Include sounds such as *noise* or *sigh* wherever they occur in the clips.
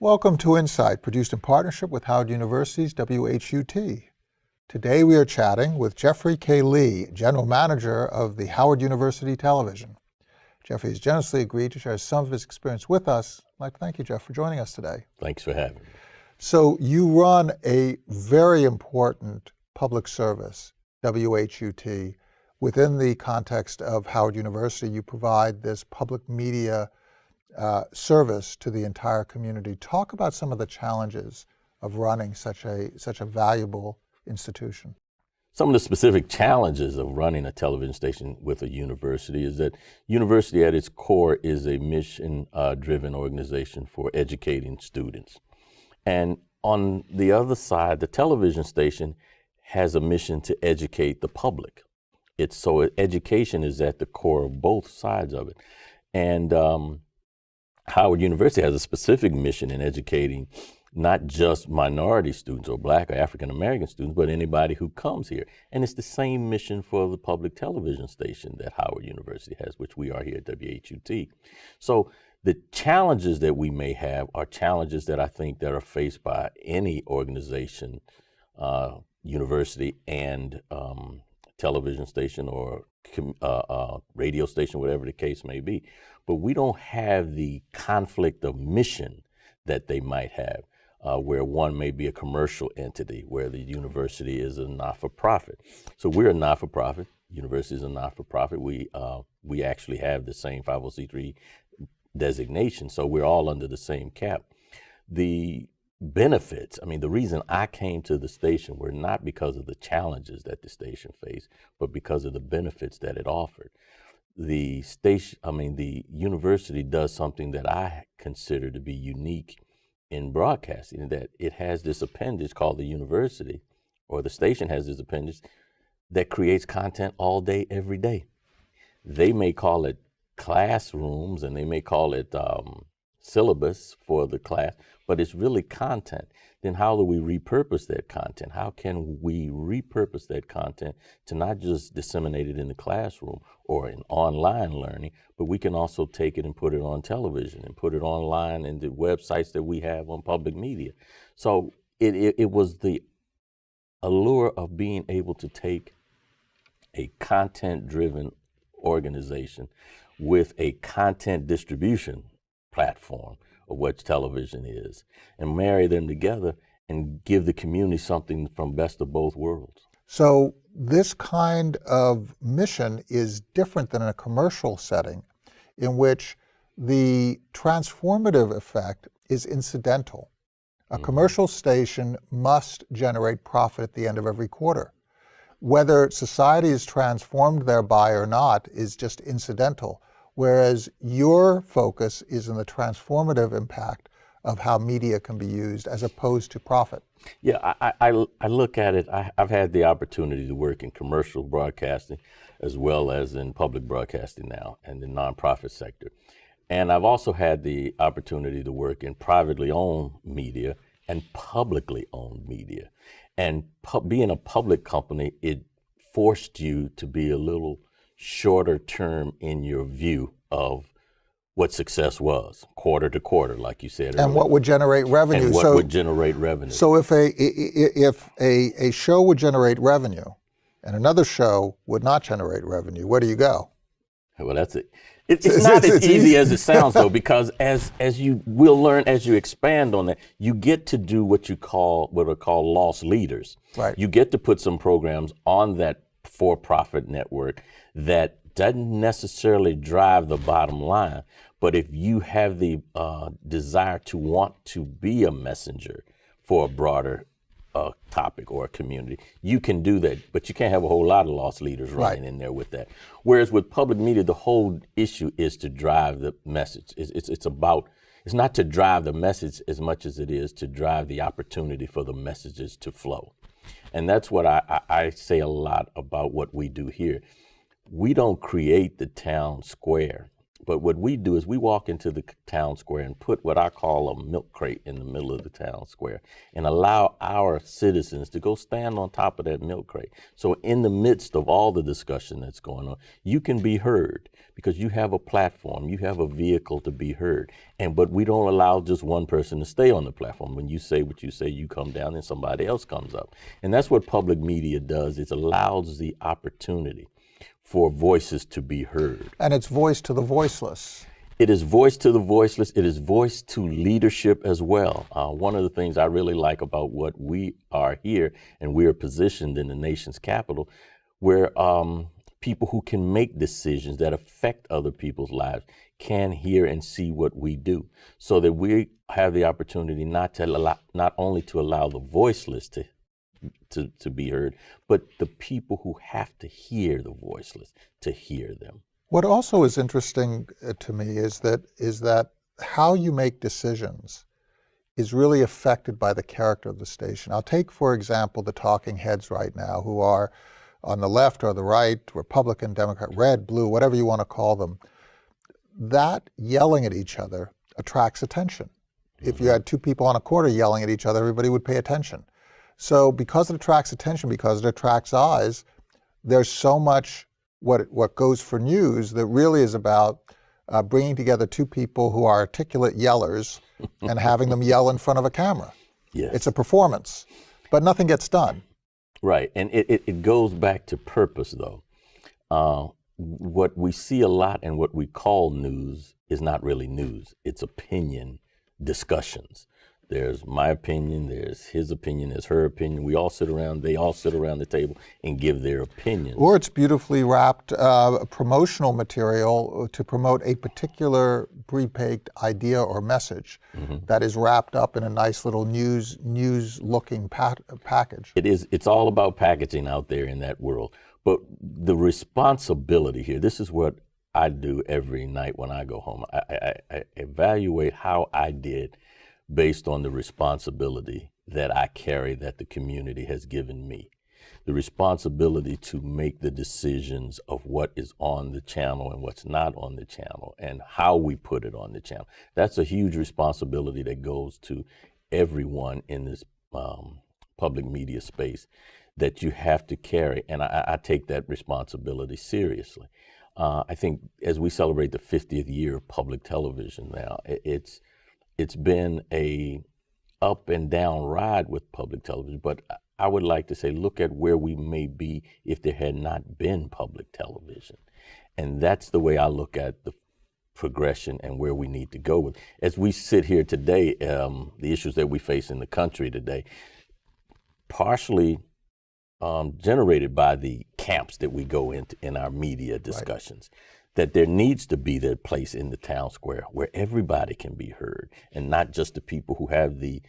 Welcome to Insight, produced in partnership with Howard University's WHUT. Today we are chatting with Jeffrey K. Lee, General Manager of the Howard University Television. Jeffrey has generously agreed to share some of his experience with us. I'd like to thank you, Jeff, for joining us today. Thanks for having me. So you run a very important public service, WHUT. Within the context of Howard University, you provide this public media uh, service to the entire community. Talk about some of the challenges of running such a, such a valuable institution. Some of the specific challenges of running a television station with a university is that university at its core is a mission-driven uh, organization for educating students. And on the other side, the television station has a mission to educate the public. It's so education is at the core of both sides of it. And um, Howard University has a specific mission in educating not just minority students or black or African American students, but anybody who comes here. And it's the same mission for the public television station that Howard University has, which we are here at WHUT. So the challenges that we may have are challenges that I think that are faced by any organization, uh, university and um, television station or uh, uh, radio station, whatever the case may be. But we don't have the conflict of mission that they might have, uh, where one may be a commercial entity, where the university is a not-for-profit. So we're a not-for-profit. University is a not-for-profit. We uh, we actually have the same 501c3 designation, so we're all under the same cap. The benefits, I mean, the reason I came to the station were not because of the challenges that the station faced, but because of the benefits that it offered. The station, I mean, the university does something that I consider to be unique in broadcasting, that it has this appendage called the university, or the station has this appendage that creates content all day, every day. They may call it classrooms and they may call it um, syllabus for the class, but it's really content. Then how do we repurpose that content? How can we repurpose that content to not just disseminate it in the classroom or in online learning, but we can also take it and put it on television and put it online in the websites that we have on public media. So it, it, it was the allure of being able to take a content-driven organization with a content distribution platform of what television is and marry them together and give the community something from best of both worlds. So this kind of mission is different than a commercial setting in which the transformative effect is incidental. A mm -hmm. commercial station must generate profit at the end of every quarter. Whether society is transformed thereby or not is just incidental whereas your focus is in the transformative impact of how media can be used as opposed to profit. Yeah, I, I, I look at it, I, have had the opportunity to work in commercial broadcasting as well as in public broadcasting now and the nonprofit sector. And I've also had the opportunity to work in privately owned media and publicly owned media. And being a public company, it forced you to be a little shorter term in your view of what success was, quarter to quarter, like you said. And earlier. what would generate revenue. And what so, would generate revenue. So if a if a, a show would generate revenue and another show would not generate revenue, where do you go? Well, that's it. It's, *laughs* it's not it's, as easy, as it sounds, though, *laughs* because as as you will learn as you expand on that, you get to do what you call what are called loss leaders. Right. You get to put some programs on that for-profit network that doesn't necessarily drive the bottom line, but if you have the uh, desire to want to be a messenger for a broader uh, topic or a community, you can do that, but you can't have a whole lot of loss leaders running right. in there with that. Whereas with public media, the whole issue is to drive the message. It's, it's, it's about, it's not to drive the message as much as it is to drive the opportunity for the messages to flow. And that's what I, I, I say a lot about what we do here. We don't create the town square But what we do is we walk into the town square and put what I call a milk crate in the middle of the town square and allow our citizens to go stand on top of that milk crate. So in the midst of all the discussion that's going on, you can be heard because you have a platform, you have a vehicle to be heard. And but we don't allow just one person to stay on the platform. When you say what you say, you come down and somebody else comes up. And that's what public media does. It allows the opportunity for voices to be heard. And it's voice to the voiceless. It is voice to the voiceless. It is voice to leadership as well. Uh, one of the things I really like about what we are here, and we are positioned in the nation's capital, where um, people who can make decisions that affect other people's lives can hear and see what we do, so that we have the opportunity not to allow, not only to allow the voiceless to to, to be heard, but the people who have to hear the voiceless to hear them. What also is interesting uh, to me is that is that how you make decisions is really affected by the character of the station. I'll take, for example, the talking heads right now who are on the left or the right, Republican, Democrat, red, blue, whatever you want to call them. That yelling at each other attracts attention. Mm -hmm. If you mm-hmm. had two people on a corner yelling at each other, everybody would pay attention. So because it attracts attention, because it attracts eyes, there's so much what, what goes for news that really is about uh, bringing together two people who are articulate yellers *laughs* and having them yell in front of a camera. Yes. It's a performance, but nothing gets done. Right, and it, it, it goes back to purpose though. Uh, what we see a lot and what we call news is not really news, it's opinion discussions. There's my opinion, there's his opinion, there's her opinion. We all sit around, they all sit around the table and give their opinion. Or it's beautifully wrapped uh, promotional material to promote a particular pre-baked idea or message mm -hmm. that is wrapped up in a nice little news news looking package. It is, it's all about packaging out there in that world. But the responsibility here, this is what I do every night when I go home. I, I, I evaluate how I did based on the responsibility that I carry that the community has given me. The responsibility to make the decisions of what is on the channel and what's not on the channel and how we put it on the channel. That's a huge responsibility that goes to everyone in this um, public media space that you have to carry. And I, I take that responsibility seriously. Uh, I think as we celebrate the 50th year of public television now, it, it's it's been a up and down ride with public television, but I would like to say, look at where we may be if there had not been public television. And that's the way I look at the progression and where we need to go with. As we sit here today, um, the issues that we face in the country today, partially um, generated by the camps that we go into in our media discussions. Right that there needs to be that place in the town square where everybody can be heard and not just the people who have the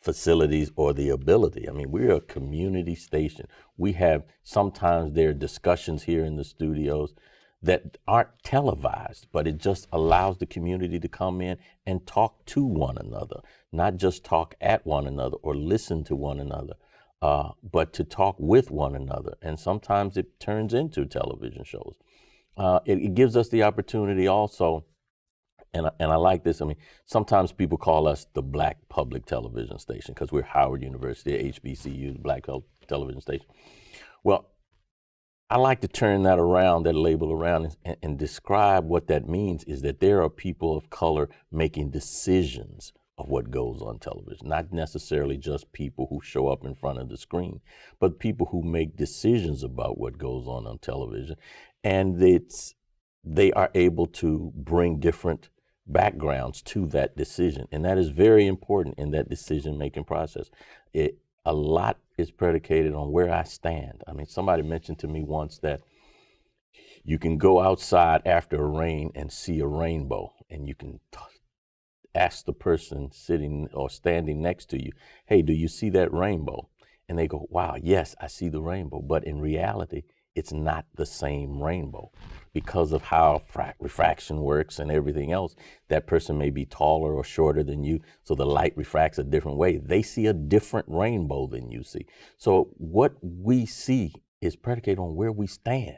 facilities or the ability. I mean, we're a community station. We have sometimes there are discussions here in the studios that aren't televised, but it just allows the community to come in and talk to one another, not just talk at one another or listen to one another, uh, but to talk with one another. And sometimes it turns into television shows uh, it, it, gives us the opportunity also, and, and I like this, I mean, sometimes people call us the black public television station because we're Howard University, HBCU, the black television station. Well, I like to turn that around, that label around, and, and, describe what that means is that there are people of color making decisions of what goes on television, not necessarily just people who show up in front of the screen, but people who make decisions about what goes on on television and it's they are able to bring different backgrounds to that decision. And that is very important in that decision making process. It, a lot is predicated on where I stand. I mean, somebody mentioned to me once that you can go outside after a rain and see a rainbow, and you can ask the person sitting or standing next to you, hey, do you see that rainbow? And they go, wow, yes, I see the rainbow. But in reality, it's not the same rainbow because of how refraction works and everything else. That person may be taller or shorter than you, so the light refracts a different way. They see a different rainbow than you see. So what we see is predicated on where we stand.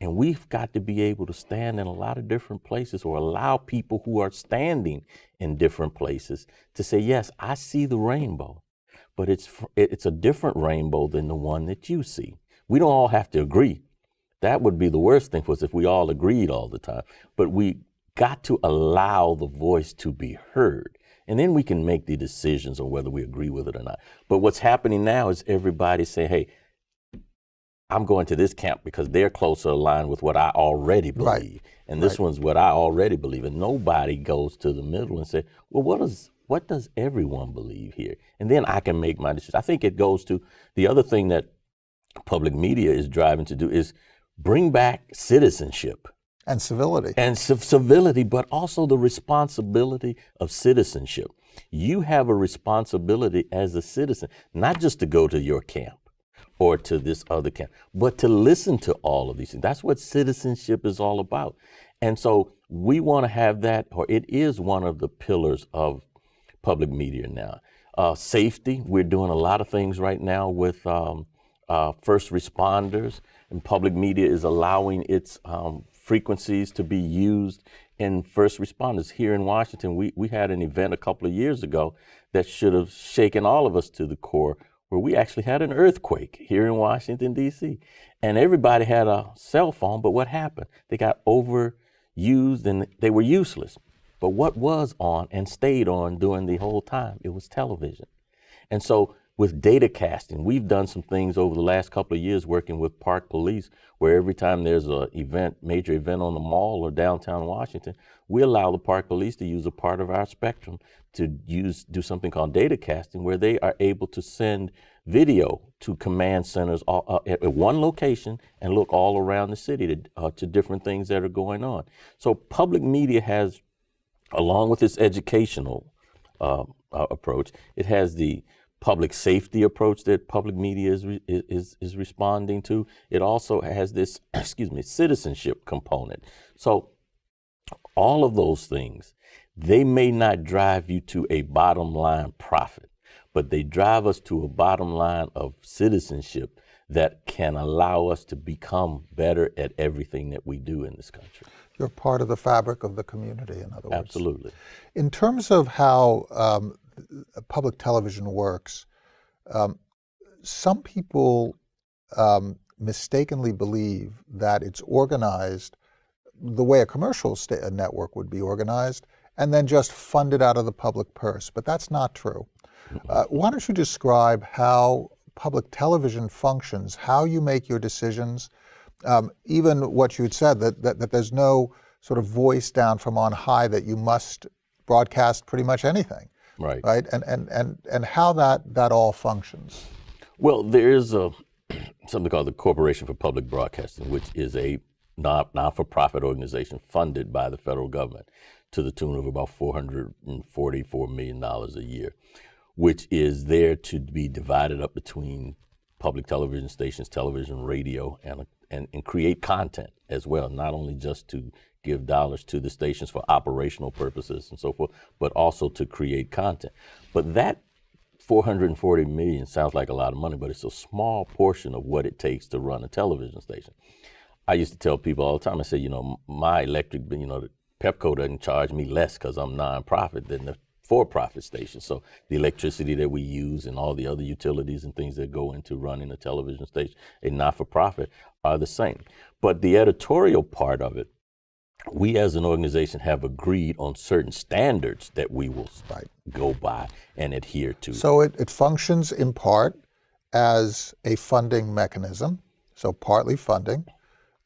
And we've got to be able to stand in a lot of different places or allow people who are standing in different places to say, yes, I see the rainbow, but it's, it's a different rainbow than the one that you see. We don't all have to agree. That would be the worst thing for us if we all agreed all the time. But we got to allow the voice to be heard. And then we can make the decisions on whether we agree with it or not. But what's happening now is everybody saying, hey, I'm going to this camp because they're closer aligned with what I already believe. Right. And this right. one's what I already believe. And nobody goes to the middle and say, well, what does what does everyone believe here? And then I can make my decision. I think it goes to the other thing that public media is driving to do is bring back citizenship. And civility. And civility, but also the responsibility of citizenship. You have a responsibility as a citizen, not just to go to your camp or to this other camp, but to listen to all of these things. That's what citizenship is all about. And so we want to have that, or it is one of the pillars of public media now. Uh, safety, we're doing a lot of things right now with um, uh, first responders, and public media is allowing its um, frequencies to be used in first responders. Here in Washington, we, we had an event a couple of years ago that should have shaken all of us to the core where we actually had an earthquake here in Washington, D.C. And everybody had a cell phone, but what happened? They got overused and they were useless. But what was on and stayed on during the whole time? It was television. And so with data casting, we've done some things over the last couple of years working with park police where every time there's a event, major event on the mall or downtown Washington, we allow the park police to use a part of our spectrum to use do something called data casting where they are able to send video to command centers all, uh, at one location and look all around the city to, uh, to different things that are going on. So public media has, along with its educational uh, uh approach, it has the public safety approach that public media is, is, is responding to. It also has this, *clears throat* excuse me, citizenship component. So all of those things they may not drive you to a bottom line profit, but they drive us to a bottom line of citizenship that can allow us to become better at everything that we do in this country. You're part of the fabric of the community, in other words. Absolutely. In terms of how um, public television works, um, some people um, mistakenly believe that it's organized the way a commercial network would be organized, and then just funded out of the public purse. But that's not true. Uh, why don't you describe how public television functions, how you make your decisions, um, even what you had said, that, that, that there's no sort of voice down from on high that you must broadcast pretty much anything. Right. Right. And, and, and, and how that, that all functions. Well, there is a, *clears throat* something called the Corporation for Public Broadcasting, which is a non, non-for-profit organization funded by the federal government to the tune of about $444 million a year, which is there to be divided up between public television stations, television, radio, and, and, and create content as well, not only just to give dollars to the stations for operational purposes and so forth, but also to create content. But that 440 million sounds like a lot of money, but it's a small portion of what it takes to run a television station. I used to tell people all the time, I said, you know, my electric, you know, Pepco doesn't charge me less because I'm nonprofit than the for-profit station. So the electricity that we use and all the other utilities and things that go into running a television station, a not-for-profit, are the same. But the editorial part of it, we as an organization have agreed on certain standards that we will right. go by and adhere to. So it, it functions in part as a funding mechanism, so partly funding,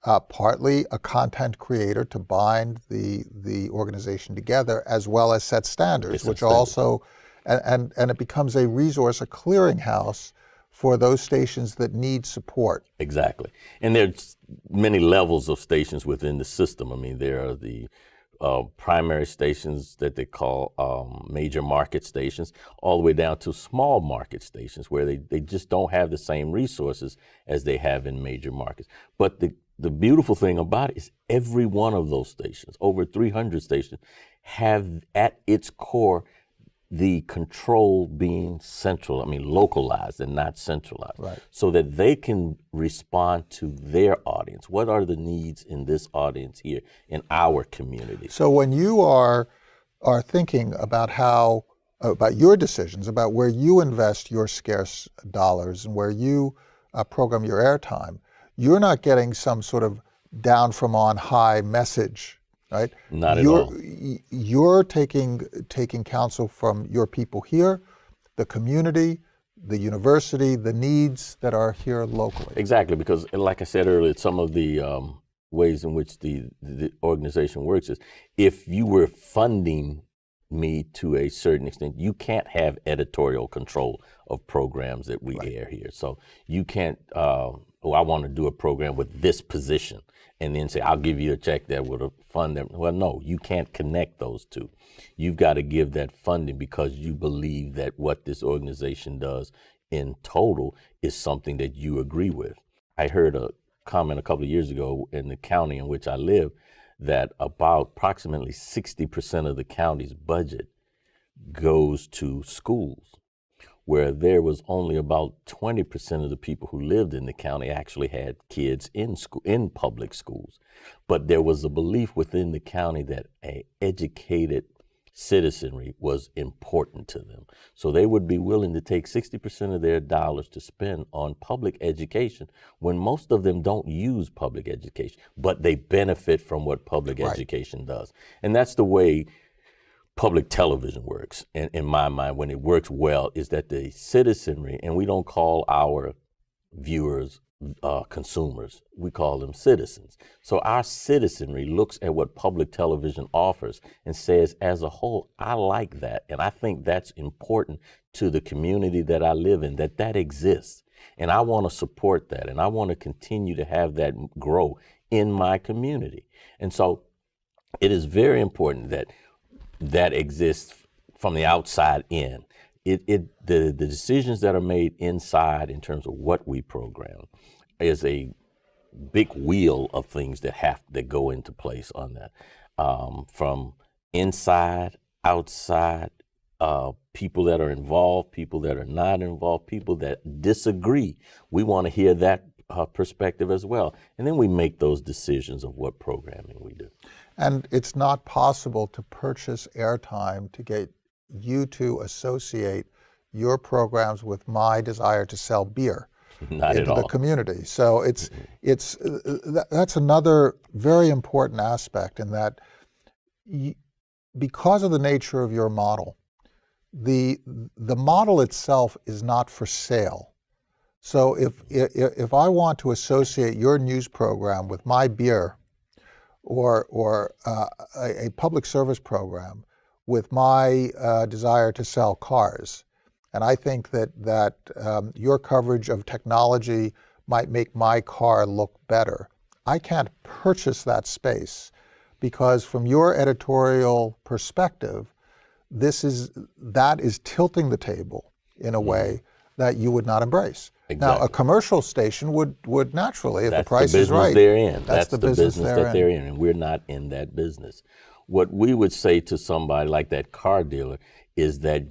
uh, partly a content creator to bind the the organization together, as well as set standards, which standards. also, and, and, and it becomes a resource, a clearinghouse for those stations that need support. Exactly, and there's many levels of stations within the system. I mean, there are the uh, primary stations that they call um, major market stations, all the way down to small market stations where they, they just don't have the same resources as they have in major markets. But the the beautiful thing about it is every one of those stations, over 300 stations, have at its core the control being central, I mean localized and not centralized, Right. so that they can respond to their audience. What are the needs in this audience here in our community? So when you are are thinking about how about your decisions about where you invest your scarce dollars and where you uh, program your airtime, you're not getting some sort of down from on high message, right? Not at you're, all. You're taking taking counsel from your people here, the community, the university, the needs that are here locally. Exactly, because like I said earlier, some of the um, ways in which the, the organization works is if you were funding me to a certain extent, you can't have editorial control of programs that we air here. So you can't, uh, oh, I want to do a program with this position and then say, I'll give you a check that would fund them. Well, no, you can't connect those two. You've got to give that funding because you believe that what this organization does in total is something that you agree with. I heard a comment a couple of years ago in the county in which I live that about approximately 60% of the county's budget goes to schools, where there was only about 20% of the people who lived in the county actually had kids in school in public schools. But there was a belief within the county that a educated citizenry was important to them. So they would be willing to take 60% of their dollars to spend on public education when most of them don't use public education, but they benefit from what public Right. education does. And that's the way public television works in, in my mind when it works well is that the citizenry and we don't call our viewers uh, consumers we call them citizens. So our citizenry looks at what public television offers and says as a whole i like that and i think that's important to the community that i live in that that exists. And i want to support that and i want to continue to have that grow in my community. And so it is very important that that exists from the outside in. It, it the, the decisions that are made inside in terms of what we program is a big wheel of things that have that go into place on that. Um, from inside, outside, uh, people that are involved, people that are not involved, people that disagree. We want to hear that uh, perspective as well, and then we make those decisions of what programming we do. And it's not possible to purchase airtime to get you to associate your programs with my desire to sell beer *laughs* Not at into the community. So it's it's uh, that, that's another very important aspect in that because of the nature of your model, the the model itself is not for sale. So if if, if I want to associate your news program with my beer, or or uh, a, a public service program with my uh, desire to sell cars, and I think that that um, your coverage of technology might make my car look better. I can't purchase that space because from your editorial perspective, this is that is tilting the table in a way that you would not embrace. Now, a commercial station would would naturally, if That's the price the is business right, they're in. That's, the, business, they're that in. they're in, and we're not in that business. What we would say to somebody like that car dealer is that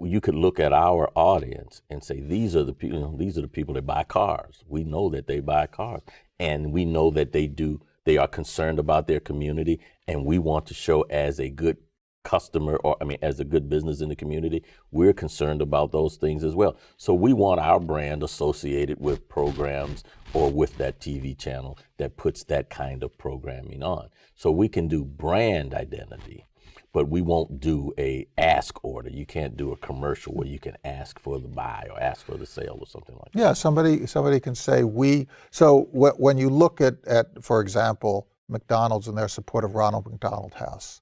you could look at our audience and say these are the people. You know, these are the people that buy cars. We know that they buy cars, and we know that they do. They are concerned about their community, and we want to show as a good customer or I mean as a good business in the community, we're concerned about those things as well. So we want our brand associated with programs or with that TV channel that puts that kind of programming on. So we can do brand identity, but we won't do a ask order. You can't do a commercial where you can ask for the buy or ask for the sale or something like that. Yeah, somebody somebody can say we. So when you look at, at, for example, McDonald's and their support of Ronald McDonald House,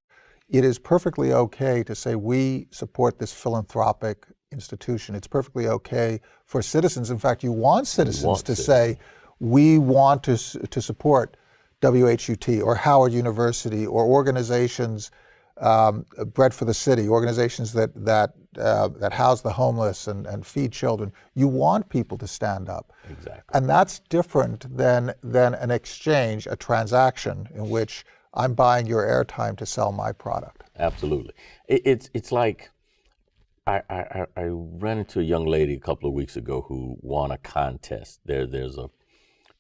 it is perfectly okay to say we support this philanthropic institution. It's perfectly okay for citizens. In fact, you want citizens want to say we want to to support WHUT or Howard University or organizations um, Bread for the City, organizations that that uh, that house the homeless and, and feed children. You want people to stand up, Exactly. and that's different than than an exchange, a transaction in which I'm buying your airtime to sell my product. Absolutely. It, it's it's like I, I, I ran into a young lady a couple of weeks ago who won a contest. There, there's a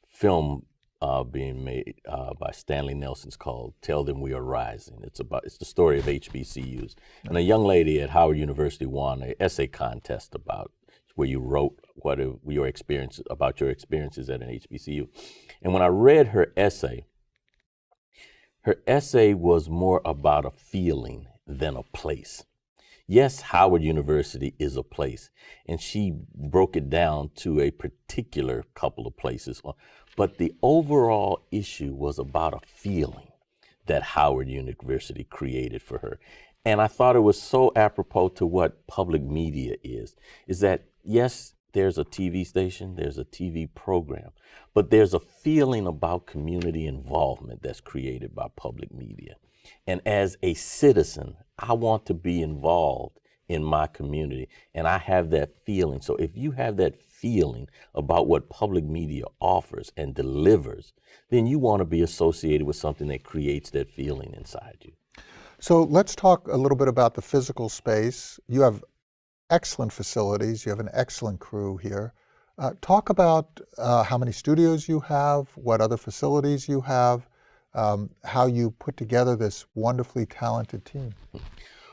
film uh, being made uh, by Stanley Nelson's called "Tell Them We Are Rising." It's about it's the story of HBCUs, and a young lady at Howard University won an essay contest about where you wrote what your experience about your experiences at an HBCU. And when I read her essay, her essay was more about a feeling than a place. Yes, Howard University is a place, and she broke it down to a particular couple of places. Uh, but the overall issue was about a feeling that Howard University created for her. And I thought it was so apropos to what public media is, is that yes, there's a TV station, there's a TV program, but there's a feeling about community involvement that's created by public media. And as a citizen, I want to be involved in my community, and I have that feeling. So if you have that feeling about what public media offers and delivers, then you want to be associated with something that creates that feeling inside you. So let's talk a little bit about the physical space. You have excellent facilities. You have an excellent crew here. Uh, talk about uh, how many studios you have, what other facilities you have, um, how you put together this wonderfully talented team.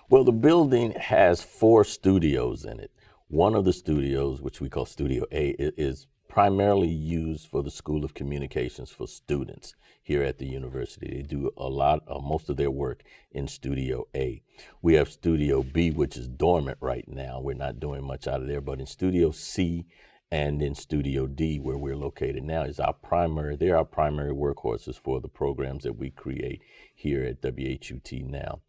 Well, the building has four studios in it. One of the studios, which we call Studio A, is primarily used for the School of Communications for students here at the university. They do a lot, uh, most of their work in Studio A. We have Studio B, which is dormant right now. We're not doing much out of there, but in Studio C and in Studio D, where we're located now, is our primary, they're our primary workhorses for the programs that we create here at WHUT now.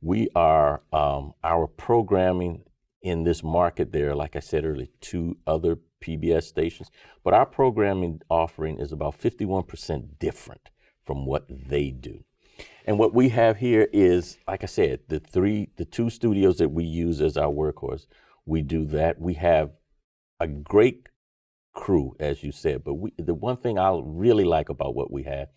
We are, um, our programming in this market, there, like I said earlier, two other PBS stations, but our programming offering is about 51% different from what they do. And what we have here is, like I said, the three, the two studios that we use as our workhorse, we do that. We have a great crew, as you said, but we, the one thing I really like about what we have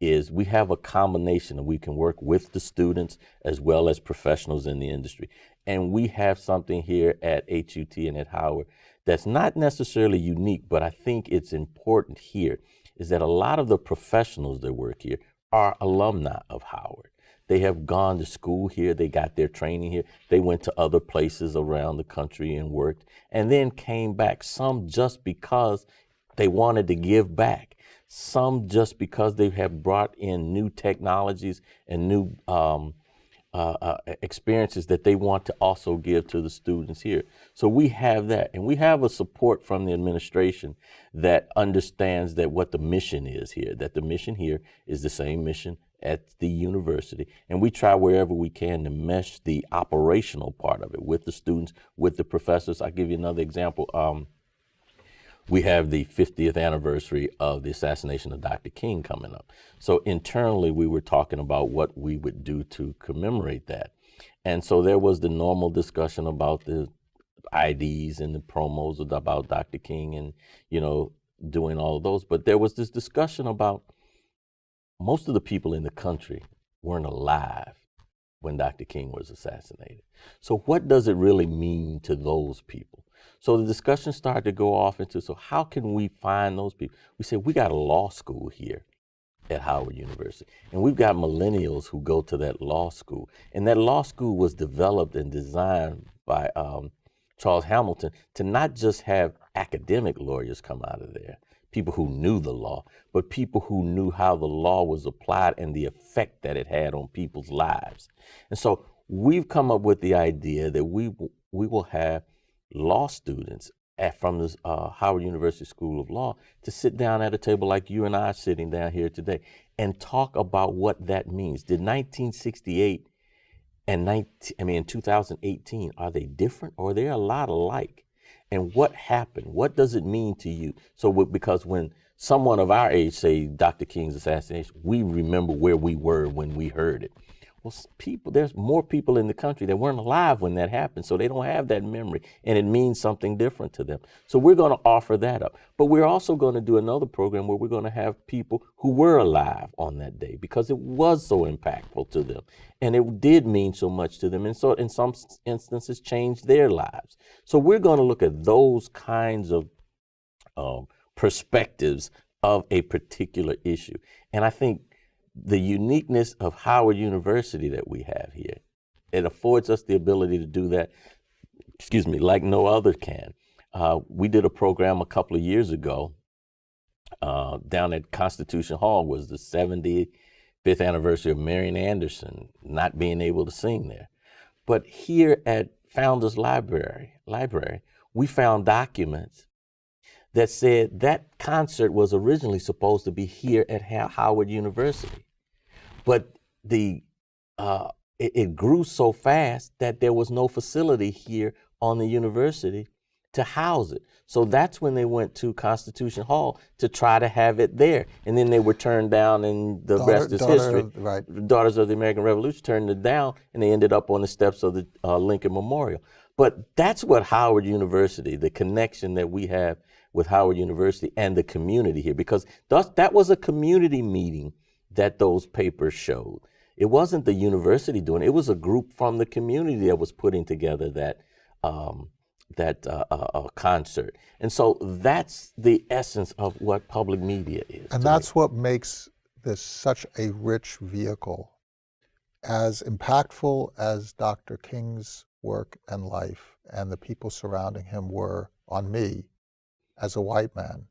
is we have a combination and we can work with the students as well as professionals in the industry. And we have something here at HUT and at Howard that's not necessarily unique, but I think it's important here is that a lot of the professionals that work here are alumni of Howard. They have gone to school here, they got their training here, they went to other places around the country and worked, and then came back, some just because they wanted to give back, some just because they have brought in new technologies and new um, uh, uh, experiences that they want to also give to the students here. So we have that, and we have a support from the administration that understands that what the mission is here, that the mission here is the same mission at the university, and we try wherever we can to mesh the operational part of it with the students, with the professors. I'll give you another example. Um, we have the 50th anniversary of the assassination of Dr. King coming up. So internally, we were talking about what we would do to commemorate that. And so there was the normal discussion about the IDs and the promos about Dr. King and, you know, doing all of those. But there was this discussion about most of the people in the country weren't alive when Dr. King was assassinated. So what does it really mean to those people? So the discussion started to go off into, so how can we find those people? We said, we got a law school here at Howard University. And we've got millennials who go to that law school. And that law school was developed and designed by um, Charles Hamilton to not just have academic lawyers come out of there, people who knew the law, but people who knew how the law was applied and the effect that it had on people's lives. And so we've come up with the idea that we, we will have law students at, from the uh, Howard University School of Law to sit down at a table like you and I are sitting down here today and talk about what that means. Did 1968 and 19, I mean, in 2018, are they different or are they a lot alike? And what happened? What does it mean to you? So, because when someone of our age say Dr. King's assassination, we remember where we were when we heard it. Well, people, there's more people in the country that weren't alive when that happened, so they don't have that memory, and it means something different to them. So we're going to offer that up. But we're also going to do another program where we're going to have people who were alive on that day because it was so impactful to them, and it did mean so much to them, and so in some instances changed their lives. So we're going to look at those kinds of um, perspectives of a particular issue. And I think the uniqueness of Howard University that we have here, it affords us the ability to do that, excuse me, like no other can. Uh, we did a program a couple of years ago uh, down at Constitution Hall was the 75th anniversary of Marian Anderson not being able to sing there. But here at Founders Library, Library, we found documents that said that concert was originally supposed to be here at Ha- Howard University, but the uh, it, it grew so fast that there was no facility here on the university to house it. So that's when they went to Constitution Hall to try to have it there, and then they were turned down, and the Daughter- rest is daughter history. right. The Daughters of the American Revolution turned it down, and they ended up on the steps of the uh, Lincoln Memorial. But that's what Howard University, the connection that we have with Howard University and the community here, because that was a community meeting that those papers showed. It wasn't the university doing it; it was a group from the community that was putting together that um, that uh, uh, uh, concert. And so that's the essence of what public media is. And to me. that's what makes this such a rich vehicle. As impactful as Dr. King's work and life and the people surrounding him were on me as a white man,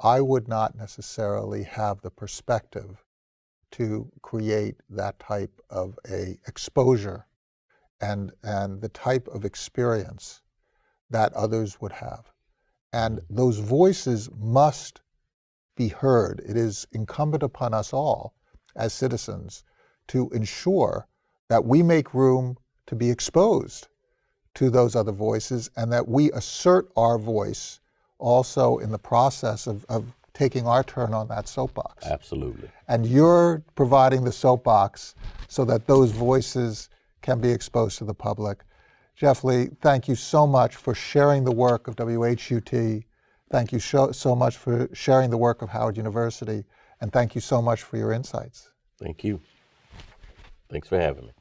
I would not necessarily have the perspective to create that type of a exposure and, and the type of experience that others would have. And those voices must be heard. It is incumbent upon us all as citizens to ensure that we make room to be exposed to those other voices and that we assert our voice also in the process of, of taking our turn on that soapbox. Absolutely. And you're providing the soapbox so that those voices can be exposed to the public. Jeff Lee, thank you so much for sharing the work of WHUT. Thank you so, so much for sharing the work of Howard University. And thank you so much for your insights. Thank you. Thanks for having me.